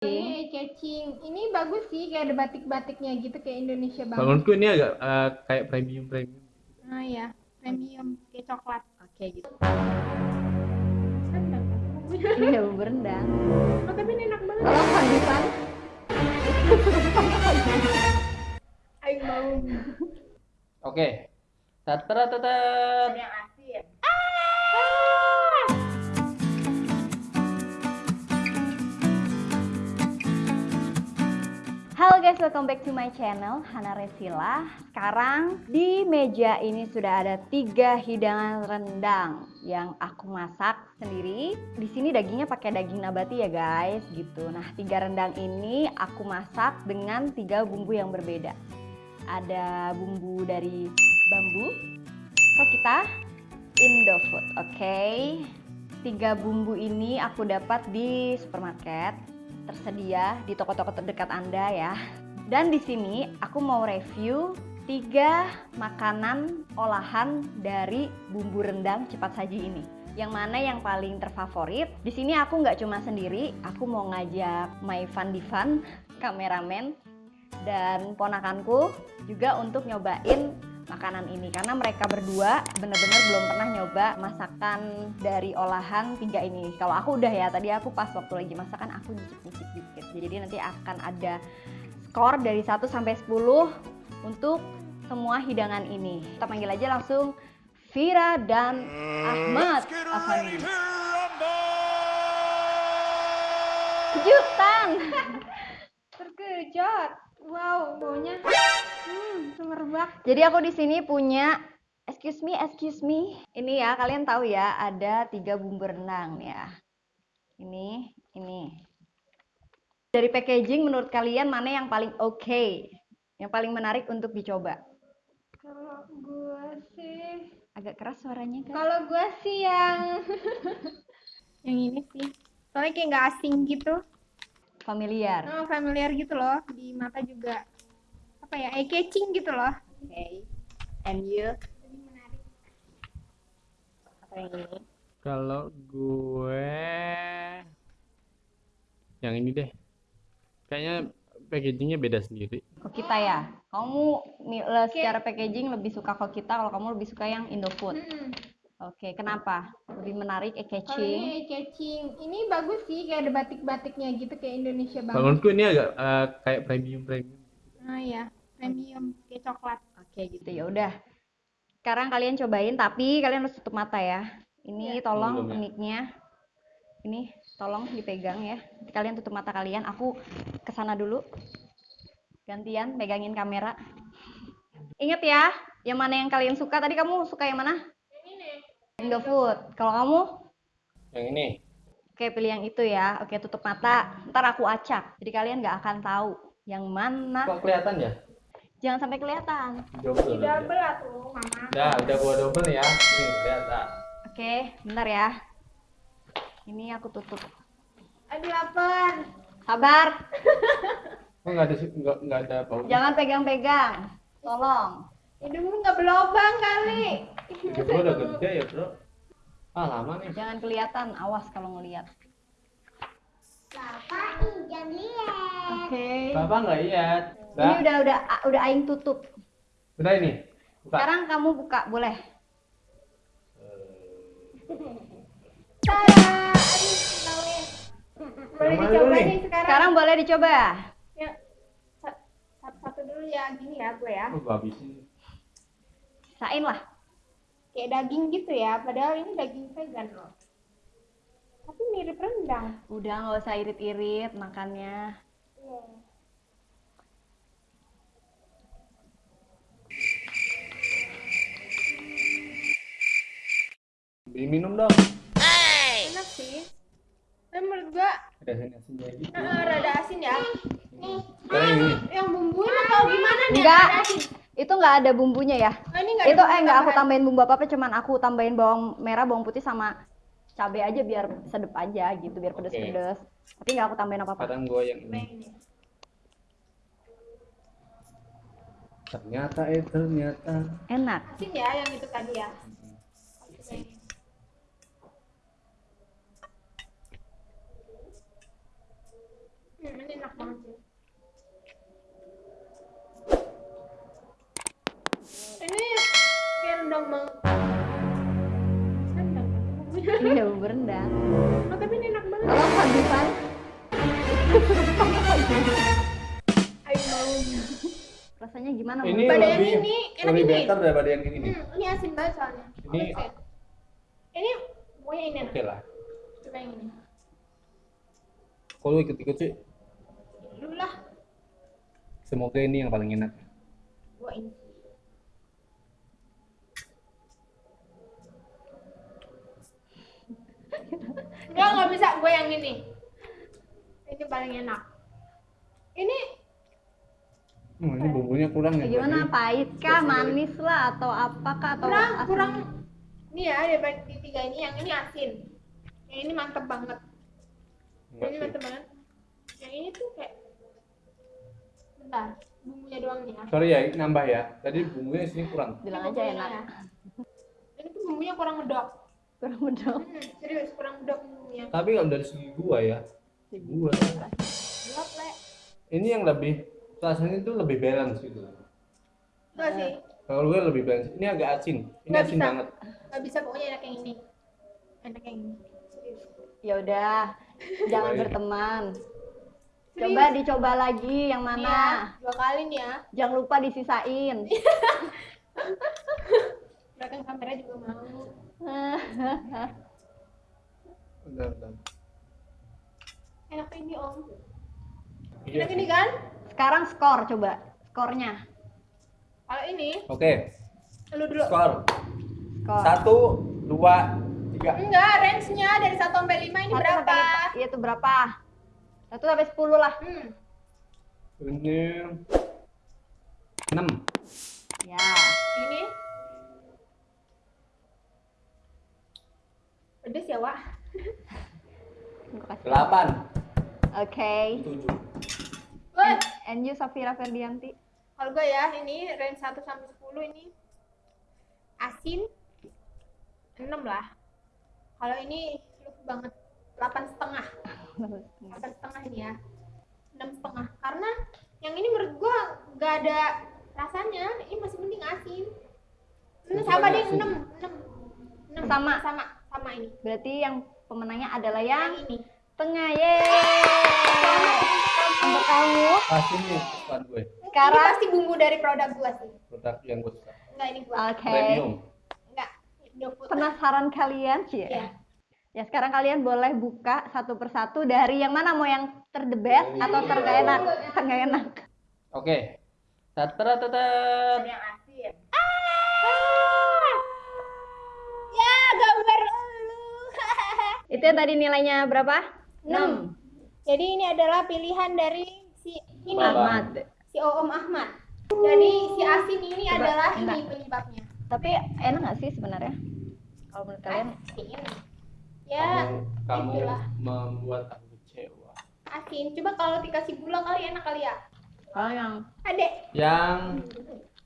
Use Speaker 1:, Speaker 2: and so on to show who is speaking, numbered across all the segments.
Speaker 1: Ini catching. Ini bagus sih kayak ada batik-batiknya gitu kayak Indonesia banget.
Speaker 2: Menurutku ini agak eh, kayak premium premium.
Speaker 1: Ah ya, premium kayak coklat.
Speaker 3: Oke gitu.
Speaker 1: Rendang.
Speaker 3: Iya berendang.
Speaker 1: Oh, tapi ini enak banget.
Speaker 3: Kalau kehabisan
Speaker 1: Ayo mau.
Speaker 2: Oke. Tatara tatar.
Speaker 1: yang asin.
Speaker 3: Guys, welcome back to my channel Hana Resila. Sekarang di meja ini sudah ada tiga hidangan rendang yang aku masak sendiri. Di sini dagingnya pakai daging nabati ya guys, gitu. Nah, tiga rendang ini aku masak dengan tiga bumbu yang berbeda. Ada bumbu dari bambu, kita Indofood, oke? Tiga bumbu ini aku dapat di supermarket tersedia di toko-toko terdekat Anda ya. Dan di sini aku mau review tiga makanan olahan dari bumbu rendang cepat saji ini. Yang mana yang paling terfavorit? Di sini aku nggak cuma sendiri, aku mau ngajak my fun divan, kameramen, dan ponakanku juga untuk nyobain makanan ini. Karena mereka berdua bener-bener belum pernah nyoba masakan dari olahan tiga ini. Kalau aku udah ya tadi aku pas waktu lagi masakan aku nyicip-nyicip dikit. Jadi nanti akan ada skor dari 1 sampai 10 untuk semua hidangan ini. Kita panggil aja langsung Vira dan Ahmad. Afani kejutan.
Speaker 1: Terkejut. Wow, baunya hmm, semerbak.
Speaker 3: Jadi aku di sini punya excuse me, excuse me. Ini ya, kalian tahu ya, ada tiga bumbu renang ya. Ini, ini. Dari packaging menurut kalian mana yang paling oke? Yang paling menarik untuk dicoba?
Speaker 1: Kalau gua sih,
Speaker 3: Agak keras suaranya kan?
Speaker 1: kalau gua sih yang yang ini sih. Soalnya kayak nggak asing gitu.
Speaker 3: Familiar.
Speaker 1: Oh, familiar gitu loh. Di mata juga apa ya? Eye catching gitu loh.
Speaker 3: Oke. And you?
Speaker 1: Jadi menarik.
Speaker 3: Apa yang ini?
Speaker 2: Kalau gue yang ini deh. Kayaknya packagingnya beda sendiri.
Speaker 3: Kok kita ya? Kamu secara packaging lebih suka kok kita, kalau kamu lebih suka yang Indofood.
Speaker 1: Mm-mm.
Speaker 3: Oke, kenapa? Lebih menarik, eye
Speaker 1: Kalau
Speaker 3: catching.
Speaker 1: ini eye catching. Ini bagus sih kayak ada batik-batiknya gitu kayak Indonesia banget.
Speaker 2: Menurutku ini agak eh, kayak premium premium.
Speaker 1: Ah ya, premium kayak coklat.
Speaker 3: Oke gitu ya udah. Sekarang kalian cobain tapi kalian harus tutup mata ya. Ini tolong
Speaker 2: Belum ya.
Speaker 3: mic-nya. Ini tolong dipegang ya. Nanti Kalian tutup mata kalian. Aku ke sana dulu. Gantian pegangin kamera. Ingat ya, yang mana yang kalian suka? Tadi kamu suka yang mana?
Speaker 1: Yang ini.
Speaker 3: Indofood. Kalau kamu?
Speaker 2: Yang ini.
Speaker 3: Oke, pilih yang itu ya. Oke, tutup mata. Ntar aku acak. Jadi kalian nggak akan tahu yang mana.
Speaker 2: Kok kelihatan ya?
Speaker 3: Jangan sampai kelihatan.
Speaker 2: Double.
Speaker 1: Di double lah tuh, mama.
Speaker 2: Udah, udah gua double ya. Nih, kelihatan.
Speaker 3: Oke, bentar ya. Ini aku tutup.
Speaker 1: Aduh lapar.
Speaker 3: Sabar.
Speaker 2: Kok nggak ada nggak nggak ada bau?
Speaker 3: Jangan pegang-pegang. Tolong.
Speaker 1: Hidungmu nggak berlobang kali.
Speaker 2: Hidup gua udah gede ya, Bro. Ah, lama nih.
Speaker 3: Jangan kelihatan. Awas kalau ngelihat.
Speaker 1: Bapak jangan lihat.
Speaker 3: Oke.
Speaker 2: Bapak nggak lihat.
Speaker 3: Ini
Speaker 2: Udah,
Speaker 3: udah udah aing tutup.
Speaker 2: udah ini. Buka.
Speaker 3: Sekarang kamu buka, boleh.
Speaker 1: Tada. Boleh dicoba
Speaker 2: nih?
Speaker 1: sekarang.
Speaker 3: Sekarang boleh dicoba.
Speaker 1: Ya, sa- satu-satu dulu ya, gini ya gue ya.
Speaker 2: Oh, habisin.
Speaker 3: Sain lah.
Speaker 1: Kayak daging gitu ya, padahal ini daging vegan loh. Tapi mirip rendang.
Speaker 3: Udah nggak usah irit-irit makannya.
Speaker 1: Iya.
Speaker 2: Beli minum dong.
Speaker 1: Enak sih. Tapi menurut gua
Speaker 2: Ada asin-asinnya gitu.
Speaker 1: eh, rada asin ya.
Speaker 2: Ini.
Speaker 1: Yang bumbuin atau gimana nih?
Speaker 3: Enggak. Itu nggak ada bumbunya ya.
Speaker 1: Oh, ini nggak ada
Speaker 3: Itu
Speaker 1: bumbu
Speaker 3: eh nggak aku tambahin bumbu apa-apa, cuman aku tambahin bawang merah, bawang putih sama cabai aja biar sedep aja gitu, biar pedes-pedes. Tapi nggak aku tambahin apa-apa.
Speaker 2: Sekarang gua yang ini.
Speaker 1: ini.
Speaker 2: Ternyata eh ternyata.
Speaker 3: Enak.
Speaker 1: Asin ya yang itu tadi ya.
Speaker 3: Iya, bumbu rendang.
Speaker 1: Oh, tapi ini enak banget.
Speaker 3: Kalau
Speaker 1: Ayo mau.
Speaker 3: rasanya gimana?
Speaker 2: Ini?
Speaker 1: Pada yang
Speaker 2: lebih
Speaker 1: ini, enak
Speaker 2: lebih
Speaker 1: ini.
Speaker 2: better daripada yang ini nih.
Speaker 1: Hmm, ini asin banget soalnya.
Speaker 2: Ini-.
Speaker 1: Ini pokoknya ini enak.
Speaker 2: Oke lah.
Speaker 1: Coba yang ini.
Speaker 2: Kalau ikut-ikut sih,
Speaker 1: Dulu lah.
Speaker 2: semoga ini yang paling enak.
Speaker 1: Gua ini. Enggak, nggak bisa gue yang ini. Ini paling enak. Ini
Speaker 2: Hmm, ini bumbunya kurang ya.
Speaker 3: Gimana
Speaker 2: berarti.
Speaker 3: pahit kah, manis lah atau apakah atau
Speaker 1: kurang
Speaker 3: asam?
Speaker 1: kurang ini ya daripada di tiga ini yang ini asin. Yang ini mantep banget.
Speaker 2: Enggak
Speaker 1: ini mantep banget. Yang ini tuh kayak bentar, bumbunya doang nih ya.
Speaker 2: Sorry ya, nambah ya. Tadi bumbunya sini kurang.
Speaker 3: Bilang aja enak.
Speaker 1: ya. Ini tuh bumbunya kurang medok.
Speaker 3: Kurang medok.
Speaker 1: Hmm, serius kurang medok bumbunya.
Speaker 2: Tapi kalau dari segi gua ya, gua ini yang lebih rasanya itu lebih balance gitu.
Speaker 1: Enggak sih.
Speaker 2: Kalau gue lebih balance. Ini agak asin. Ini
Speaker 1: Nggak
Speaker 2: asin
Speaker 1: bisa.
Speaker 2: banget.
Speaker 1: Nggak bisa pokoknya enak yang ini. Enak yang ini. Serius.
Speaker 3: Ya udah, jangan
Speaker 2: Baik.
Speaker 3: berteman.
Speaker 1: Serius.
Speaker 3: Coba dicoba lagi yang
Speaker 1: Nih ya,
Speaker 3: mana.
Speaker 1: dua kali nih ya.
Speaker 3: Jangan lupa disisain.
Speaker 1: Belakang kamera juga mau.
Speaker 2: Bentar, bentar.
Speaker 1: Enak ini om.
Speaker 2: Iya
Speaker 1: Enak ini kan?
Speaker 3: Sekarang skor coba. Skornya.
Speaker 1: Kalau ini,
Speaker 2: Oke,
Speaker 1: lu dulu.
Speaker 2: skor.
Speaker 3: Skor.
Speaker 2: Satu, dua, tiga.
Speaker 1: Enggak, range-nya dari 1 sampai 5 ini
Speaker 3: Satu
Speaker 1: berapa?
Speaker 3: sampai lima. Iya itu berapa? Satu sampai sepuluh lah.
Speaker 1: Hmm.
Speaker 2: Ini enam.
Speaker 3: Ya.
Speaker 1: Ini pedes ya, Wak?
Speaker 2: Delapan.
Speaker 3: Oke.
Speaker 2: Tujuh.
Speaker 1: Good.
Speaker 3: And you Safira Ferdianti.
Speaker 1: Kalau gue ya, ini range 1 sampai 10 ini asin 6 lah. Kalau ini lucu banget 8 setengah. 8 setengah ini ya. 6 setengah. Karena yang ini menurut gua nggak ada rasanya. Ini masih mending asin.
Speaker 2: Itu
Speaker 1: sama deh. 6. 6. 6.
Speaker 3: Sama.
Speaker 1: sama sama ini.
Speaker 3: Berarti yang pemenangnya adalah
Speaker 1: Yang
Speaker 3: yang
Speaker 1: ini.
Speaker 3: tengah. Yeay. Untuk kamu
Speaker 2: Pasti nih kesukaan gue.
Speaker 1: Ini
Speaker 3: sekarang
Speaker 1: pasti bumbu dari produk gua sih.
Speaker 2: Produk yang gue suka.
Speaker 1: Enggak ini gua.
Speaker 3: Oke.
Speaker 2: Premium.
Speaker 1: Enggak.
Speaker 3: Penasaran kalian sih?
Speaker 1: Iya.
Speaker 3: Ya sekarang kalian boleh buka satu persatu dari yang mana mau yang ter the best atau ter nggak enak, ter nggak enak.
Speaker 2: Oke. Tatra
Speaker 1: Ada
Speaker 2: tatra.
Speaker 1: yang asin. Ah! Ya, gambar lu.
Speaker 3: Itu yang tadi nilainya berapa?
Speaker 1: 6. Jadi ini adalah pilihan dari si ini
Speaker 3: Ahmad.
Speaker 1: si Oom Ahmad. Jadi si asin ini
Speaker 3: Coba,
Speaker 1: adalah
Speaker 3: enggak.
Speaker 1: ini penyebabnya.
Speaker 3: Tapi enak nggak sih sebenarnya? Kalau menurut kalian?
Speaker 1: Asin. Ya,
Speaker 2: Kamu, kamu membuat aku kecewa.
Speaker 1: asin. Coba kalau dikasih gula kali enak kali ya.
Speaker 3: Kalau yang
Speaker 1: Adek,
Speaker 2: Yang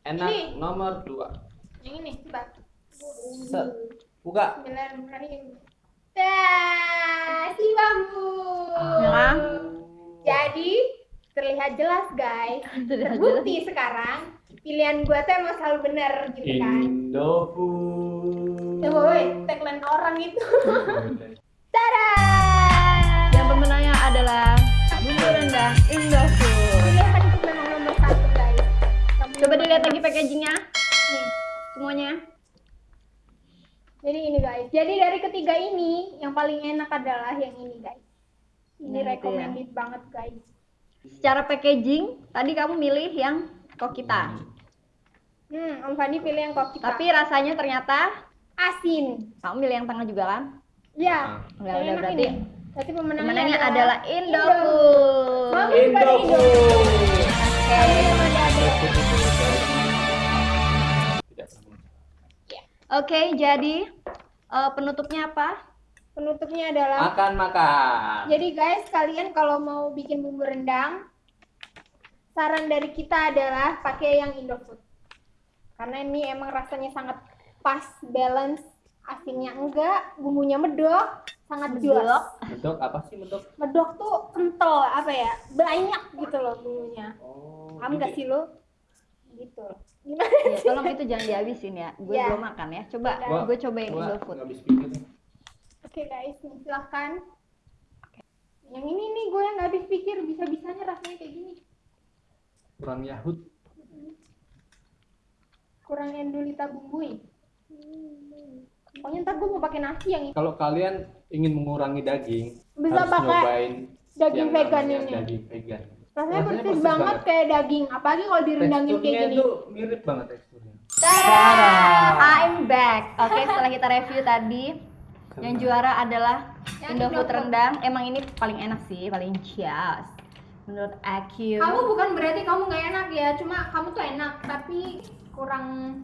Speaker 2: enak
Speaker 1: Ini.
Speaker 2: nomor dua.
Speaker 1: yang ini coba.
Speaker 2: Set. Buka.
Speaker 1: Bismillahirrahmanirrahim. Dah, si bambu.
Speaker 3: Ya?
Speaker 1: Jadi terlihat jelas guys.
Speaker 3: Terlihat
Speaker 1: Terbukti sekarang pilihan gua tuh emang selalu benar gitu kan.
Speaker 2: Indofood.
Speaker 1: Coba woi, tagline orang itu. Tada!
Speaker 3: yang pemenangnya adalah bumbu rendang Indofood.
Speaker 1: Pilihan itu memang nomor satu guys. Kamu
Speaker 3: Coba dilihat lagi packagingnya
Speaker 1: Nih.
Speaker 3: semuanya.
Speaker 1: Jadi ini guys. Jadi dari ketiga ini yang paling enak adalah yang ini guys. Ini
Speaker 3: Nah, itu ya.
Speaker 1: recommended banget guys.
Speaker 3: Secara packaging tadi kamu milih yang kokita.
Speaker 1: Hmm, Om Fandi pilih yang kopi.
Speaker 3: Tapi rasanya ternyata
Speaker 1: asin.
Speaker 3: kamu milih yang tengah juga kan?
Speaker 1: Ya.
Speaker 3: Udah,
Speaker 1: yang
Speaker 3: udah, berarti
Speaker 1: ini. Berarti pemenangnya,
Speaker 3: Pemenangnya adalah Indofood.
Speaker 1: Bagus pada
Speaker 2: Indofood.
Speaker 3: Oke.
Speaker 2: Tidak
Speaker 3: Oke, jadi eh, penutupnya apa?
Speaker 1: Penutupnya adalah
Speaker 2: Makan makan.
Speaker 1: Jadi guys, kalian kalau mau bikin bumbu rendang, saran dari kita adalah pakai yang Indofood. Karena ini emang rasanya sangat pas, balance, asinnya enggak, bumbunya medok, sangat
Speaker 3: Medok.
Speaker 1: jelas
Speaker 2: Medok apa sih medok?
Speaker 1: medok tuh kental apa ya banyak gitu loh bumbunya
Speaker 2: Oh.
Speaker 1: paham gak sih lo gitu loh. gimana
Speaker 3: Ya, tolong itu jangan dihabisin ya. Gue
Speaker 1: Iya.
Speaker 3: belum makan ya. Coba
Speaker 2: Gua-
Speaker 3: gue cobain
Speaker 2: Gua
Speaker 3: Indofood.
Speaker 2: nggak habis pikir nih.
Speaker 1: oke guys nih, silahkan yang ini nih gue yang gak habis pikir bisa bisanya rasanya kayak gini
Speaker 2: Kurang Yahud.
Speaker 1: kurang endulita bumbui pokoknya ntar gue mau pakai nasi yang ini
Speaker 2: Kalau kalian ingin mengurangi daging,
Speaker 1: bisa
Speaker 2: harus
Speaker 1: pakai
Speaker 2: nyobain
Speaker 1: daging
Speaker 2: yang
Speaker 1: vegan ini
Speaker 2: Daging vegan.
Speaker 1: Rasanya persis
Speaker 2: persis
Speaker 1: banget
Speaker 2: banget.
Speaker 1: kayak daging apalagi kalau direndangin kayak gini
Speaker 2: itu mirip banget teksturnya.
Speaker 3: I'm back. Oke, setelah kita review tadi, yang juara adalah Indofood rendang. Emang ini paling enak sih, paling cias. Menurut aku.
Speaker 1: kamu bukan berarti kamu nggak enak ya cuma kamu tuh enak tapi kurang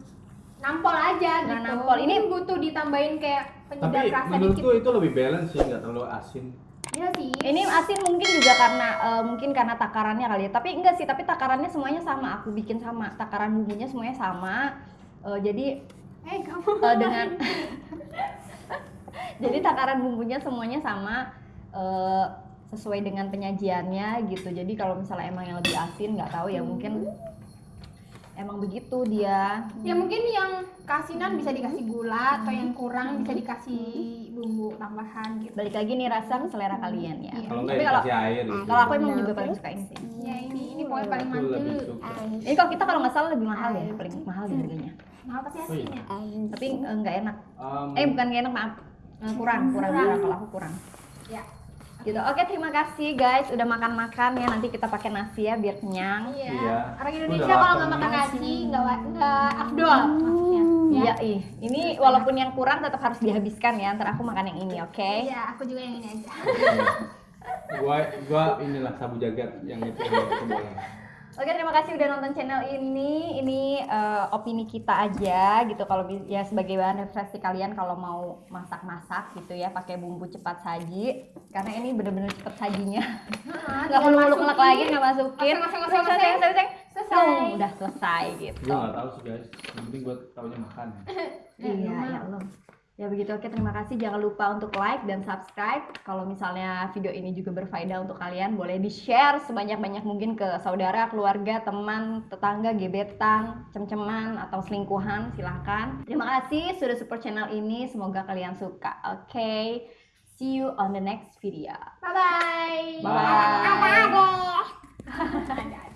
Speaker 1: nampol aja
Speaker 3: Kurang
Speaker 1: gitu
Speaker 3: nampol. Ini-
Speaker 1: butuh ditambahin kayak penyedap
Speaker 2: Tapi
Speaker 1: rasa dikit
Speaker 2: menurutku itu lebih balance sih, nggak terlalu asin.
Speaker 1: Ya sih
Speaker 3: Ini asin mungkin juga karena eh, mungkin karena takarannya kali ya. Tapi enggak sih, tapi takarannya semuanya sama. Aku bikin sama. Takaran bumbunya semuanya sama. Eh, jadi
Speaker 1: eh kamu
Speaker 3: eh, dengan jadi takaran bumbunya semuanya sama eh, sesuai dengan penyajiannya gitu jadi kalau misalnya emang yang lebih asin nggak tahu ya mungkin emang begitu dia.
Speaker 1: Ya mungkin yang kasinan bisa dikasih gula atau yang kurang bisa dikasih bumbu tambahan gitu.
Speaker 3: Balik lagi nih rasa ke selera kalian ya.
Speaker 1: Iya.
Speaker 2: Kalau
Speaker 3: tapi kalau
Speaker 2: dikasih air gitu.
Speaker 3: kalau aku emang juga paling suka ini sih.
Speaker 1: Ya ini ini pokoknya paling mantul
Speaker 3: ini kalau kita kalau nggak salah lebih mahal ya paling mahal deh harganya.
Speaker 1: Mahal pasti
Speaker 2: Oh iya.
Speaker 1: asinnya
Speaker 3: tapi eh, nggak enak. Eh bukan nggak enak maaf. Eh, kurang kurang
Speaker 1: Kurang.
Speaker 3: kurang kalau aku kurang.
Speaker 1: Ya
Speaker 3: gitu oke terima kasih guys udah makan makan ya nanti kita pakai nasi ya biar kenyang
Speaker 1: iya
Speaker 2: Iya.
Speaker 1: orang Indonesia kalau nggak makan nasi nggak nggak afdol maksudnya ya
Speaker 3: Iya, ih. Ini walaupun yang kurang tetap harus dihabiskan ya. Ntar aku makan yang ini, oke?
Speaker 1: iya aku juga yang ini aja
Speaker 2: gua gua inilah sabu jagat yang itu yang itu boleh.
Speaker 3: Oke, terima kasih udah nonton channel ini. Ini eh, opini kita aja gitu. Kalau ya sebagai bahan referensi kalian kalau mau masak-masak gitu ya, pakai bumbu cepat saji. Karena ini bener-bener cepet sajinya.
Speaker 1: Nah,
Speaker 3: Nggak perlu ulek-ulek lagi, nggak masukin.
Speaker 1: Oseng, oseng. oseng,
Speaker 3: oseng.
Speaker 1: Selesai.
Speaker 3: Udah selesai gitu.
Speaker 2: Gua nggak tahu sih guys. Yang penting gua taunya makan.
Speaker 3: Iya, ya Allah. Ya begitu, oke terima kasih. Jangan lupa untuk like dan subscribe. Kalau misalnya video ini juga berfaedah untuk kalian, boleh di-share sebanyak-banyak mungkin ke saudara, keluarga, teman, tetangga, gebetan, cem-ceman, atau selingkuhan, silahkan. Terima kasih sudah support channel ini. Semoga kalian suka. Oke, see you on the next video.
Speaker 1: bye bye
Speaker 3: Bye.
Speaker 1: apa deh